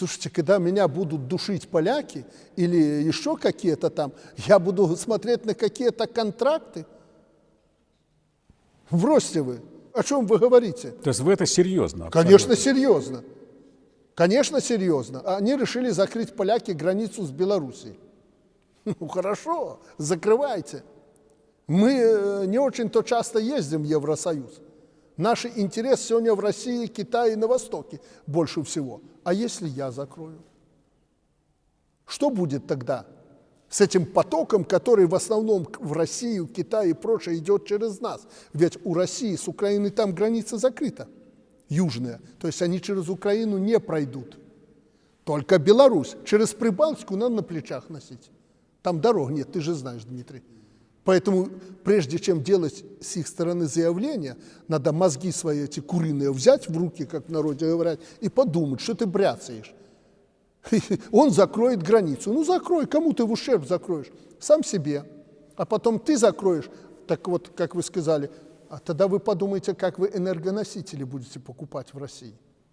Слушайте, когда меня будут душить поляки или еще какие-то там, я буду смотреть на какие-то контракты. Бросьте вы. О чем вы говорите? То есть вы это серьезно? Конечно, серьезно. Конечно, серьезно. Они решили закрыть поляки границу с Белоруссией. Ну хорошо, закрывайте. Мы э, не очень-то часто ездим в Евросоюз. Наш интерес сегодня в России, Китае и на Востоке больше всего. А если я закрою? Что будет тогда с этим потоком, который в основном в Россию, Китай и прочее идет через нас? Ведь у России с Украиной там граница закрыта, южная. То есть они через Украину не пройдут. Только Беларусь. Через Прибалтику надо на плечах носить. Там дорог нет, ты же знаешь, Дмитрий. Поэтому прежде чем делать с их стороны заявление, надо мозги свои эти куриные взять в руки, как в народе говорят, и подумать, что ты бряцаешь. Он закроет границу. Ну закрой, кому ты в ущерб закроешь? Сам себе. А потом ты закроешь, так вот, как вы сказали, а тогда вы подумайте, как вы энергоносители будете покупать в России.